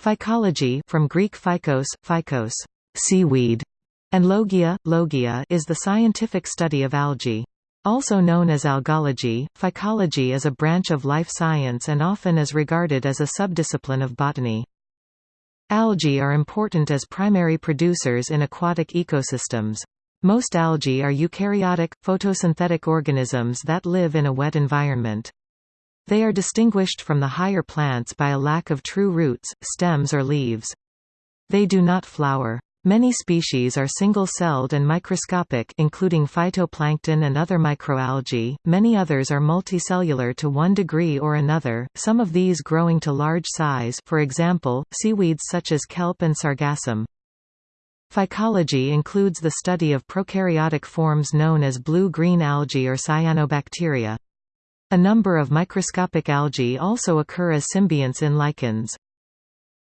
Phycology from Greek phycos, phycos, seaweed, and logia, logia is the scientific study of algae. Also known as algology, phycology is a branch of life science and often is regarded as a subdiscipline of botany. Algae are important as primary producers in aquatic ecosystems. Most algae are eukaryotic, photosynthetic organisms that live in a wet environment. They are distinguished from the higher plants by a lack of true roots, stems or leaves. They do not flower. Many species are single-celled and microscopic including phytoplankton and other microalgae, many others are multicellular to one degree or another, some of these growing to large size for example, seaweeds such as kelp and sargassum. Phycology includes the study of prokaryotic forms known as blue-green algae or cyanobacteria. A number of microscopic algae also occur as symbionts in lichens.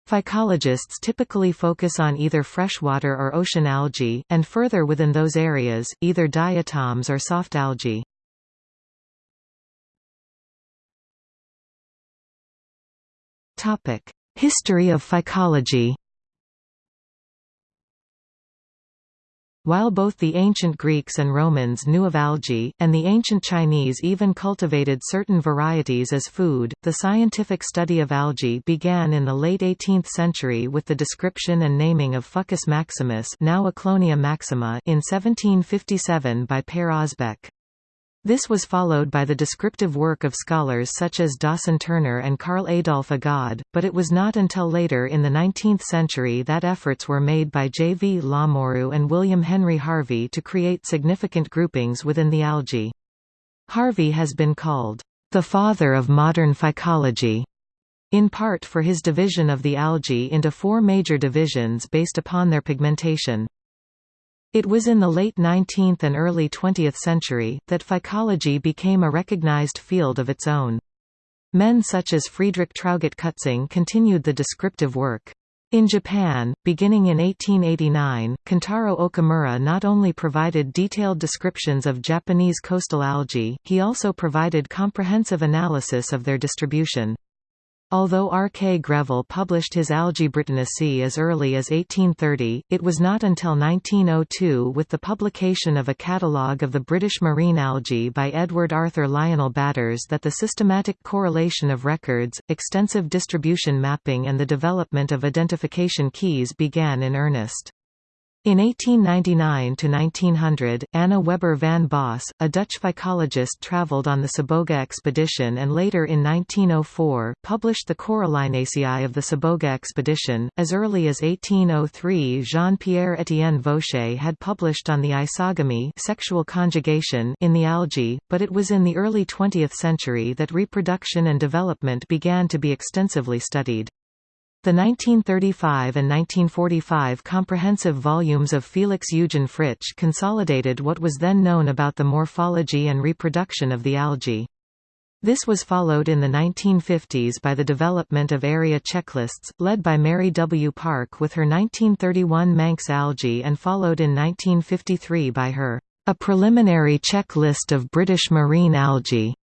Phycologists typically focus on either freshwater or ocean algae, and further within those areas, either diatoms or soft algae. History of phycology While both the ancient Greeks and Romans knew of algae, and the ancient Chinese even cultivated certain varieties as food, the scientific study of algae began in the late 18th century with the description and naming of Fucus maximus now Ecklonia maxima in 1757 by Per Osbeck. This was followed by the descriptive work of scholars such as Dawson Turner and Carl Adolf Agardh, but it was not until later in the 19th century that efforts were made by J. V. Lamouroux and William Henry Harvey to create significant groupings within the algae. Harvey has been called, "...the father of modern phycology", in part for his division of the algae into four major divisions based upon their pigmentation. It was in the late 19th and early 20th century, that phycology became a recognized field of its own. Men such as Friedrich Traugott Kutzing continued the descriptive work. In Japan, beginning in 1889, Kentaro Okamura not only provided detailed descriptions of Japanese coastal algae, he also provided comprehensive analysis of their distribution. Although R. K. Greville published his Algae Britannicae as early as 1830, it was not until 1902 with the publication of a catalogue of the British marine algae by Edward Arthur Lionel Batters that the systematic correlation of records, extensive distribution mapping and the development of identification keys began in earnest. In 1899–1900, Anna Weber van Bosse, a Dutch phycologist travelled on the Siboga expedition and later in 1904, published the Corallinaceae of the Siboga expedition. As early as 1803 Jean-Pierre Etienne Vaucher had published on the isogamy sexual conjugation in the algae, but it was in the early 20th century that reproduction and development began to be extensively studied. The 1935 and 1945 comprehensive volumes of Felix Eugen Fritsch consolidated what was then known about the morphology and reproduction of the algae. This was followed in the 1950s by the development of area checklists, led by Mary W. Parke with her 1931 Manx algae and followed in 1953 by her A Preliminary Checklist of British Marine Algae.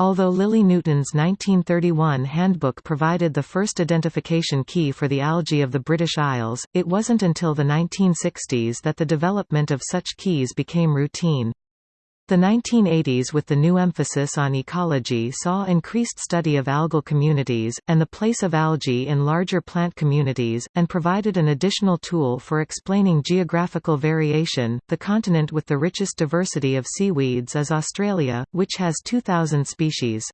Although Lily Newton's 1931 handbook provided the first identification key for the algae of the British Isles, it wasn't until the 1960s that the development of such keys became routine. The 1980s with the new emphasis on ecology saw increased study of algal communities, and the place of algae in larger plant communities, and provided an additional tool for explaining geographical variation. The continent with the richest diversity of seaweeds is Australia, which has 2,000 species.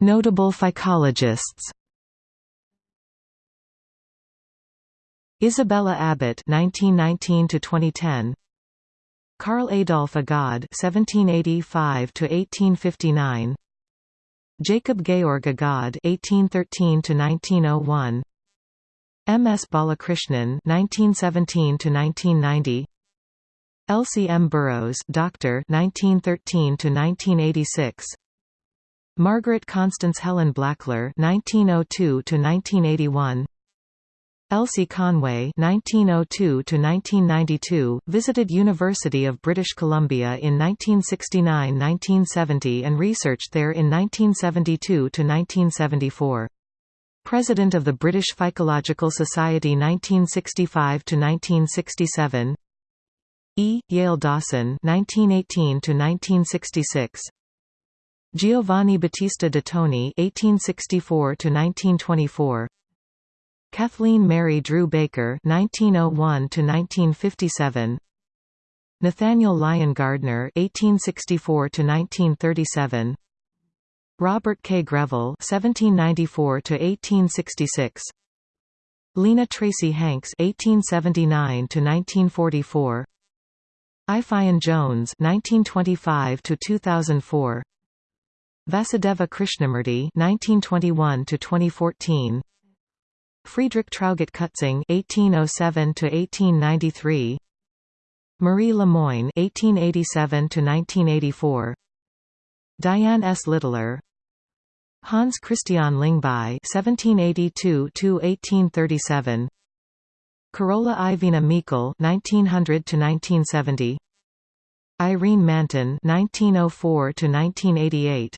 Notable phycologists Isabella Abbott 1919 to 2010 Carl Adolf Agardh 1785 to 1859 Jacob Georg Agardh 1813 to 1901 M. S. Balakrishnan 1917 to 1990 Elsie M. Burrows Doctor 1913 to 1986 Margaret Constance Helen Blackler 1902 to 1981 Elsie Conway (1902–1992) visited University of British Columbia in 1969–1970 and researched there in 1972–1974. President of the British Phycological Society 1965–1967. E. Yale Dawson (1918–1966). Giovanni Battista de Toni (1864–1924). Kathleen Mary Drew Baker (1901–1957), Nathaniel Lyon Gardner (1864–1937), Robert K. Greville (1794–1866), Lena Tracy Hanks (1879–1944), Eifion Jones (1925–2004), Vasudeva Krishnamurti (1921–2014). Friedrich Traugott Kutzing (1807–1893), Marie Lemoine (1887–1984), Diane S. Littler, Hans Christian Lyngby (1782–1837), Carola Ivina Meikle (1900–1970), Irene Manton (1904–1988),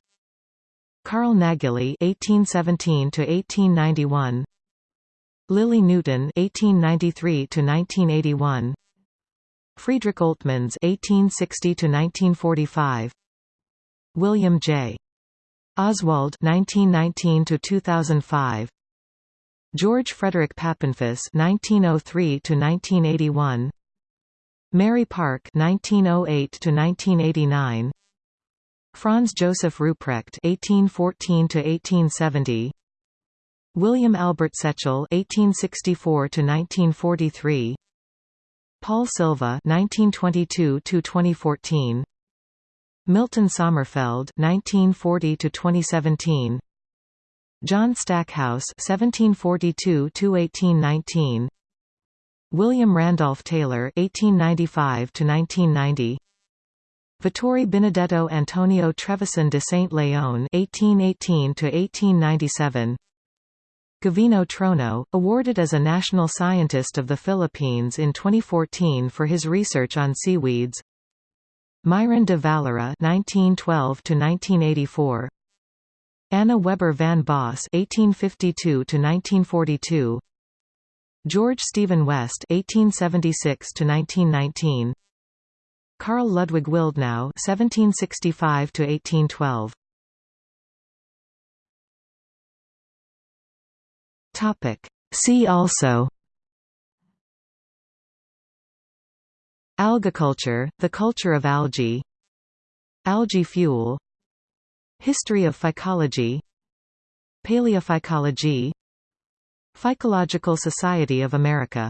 Carl Nageli (1817–1891). Lily Newton (1893–1981), Friedrich Oltmanns (1860–1945), William J. Oswald (1919–2005), George Frederick Papenfuss (1903–1981), Mary Parke (1908–1989), Franz Joseph Ruprecht (1814–1870). William Albert Setchell (1864–1943), Paul Silva (1922–2014), Milton Sommerfeld (1940–2017), John Stackhouse (1742–1819), William Randolph Taylor (1895–1990). Vittorio Benedetto Antonio Trevisan de Saint Leon (1818–1897), Gavino Trono, awarded as a National Scientist of the Philippines in 2014 for his research on seaweeds. Máirín de Valera 1912 to 1984 Anna Weber van Bosse 1852 to 1942 George Stephen West 1876 to 1919 Carl Ludwig Willdenow (1765–1812). Topic. See also Algaculture, the culture of algae Algae fuel History of phycology Paleophycology Phycological Society of America